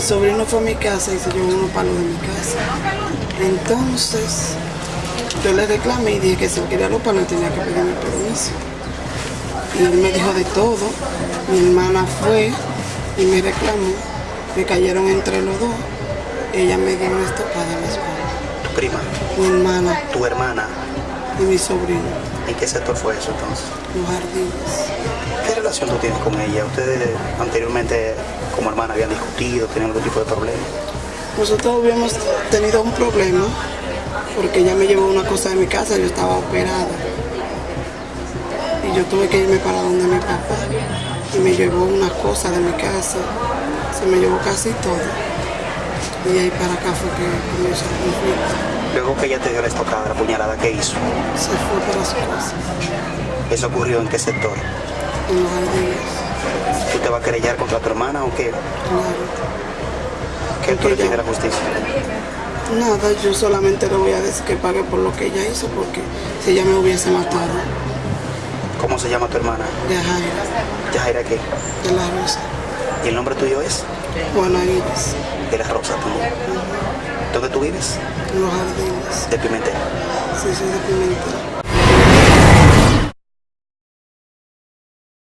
mi sobrino fue a mi casa y se llevó unos palos de mi casa. Entonces, yo le reclamé y dije que si él quería los palos tenía que pedirme permiso. Y él me dijo de todo. Mi hermana fue y me reclamó. Me cayeron entre los dos. Ella me dio una estopada en la espalda. ¿Tu prima? Mi hermana ¿Tu hermana? Y mi sobrino, ¿En qué sector fue eso entonces? los jardines. ¿Qué relación tú tienes con ella? ¿Ustedes anteriormente como hermana habían discutido, tenían algún tipo de problema? Nosotros habíamos tenido un problema porque ella me llevó una cosa de mi casa, yo estaba operada. Y yo tuve que irme para donde mi papá y me llevó una cosa de mi casa, se me llevó casi todo. Y ahí para acá fue que comenzó el conflicto. Luego que ella te dio la estocada, la puñalada, ¿qué hizo? Se fue para su casa, ¿Eso ocurrió en qué sector? en los jardines, ¿Tú te vas a querellar contra tu hermana o qué? ¿Qué tú le pides la justicia? Nada, yo solamente le voy a decir que pague por lo que ella hizo porque si ella me hubiese matado, ¿Cómo se llama tu hermana? de Jaira, Yajaira qué? de la Rosa, ¿Y el nombre tuyo es? Juana Iris, De la Rosa también. ¿Dónde tú vives? En los jardines. De Pimentel. Sí, soy de Pimentel.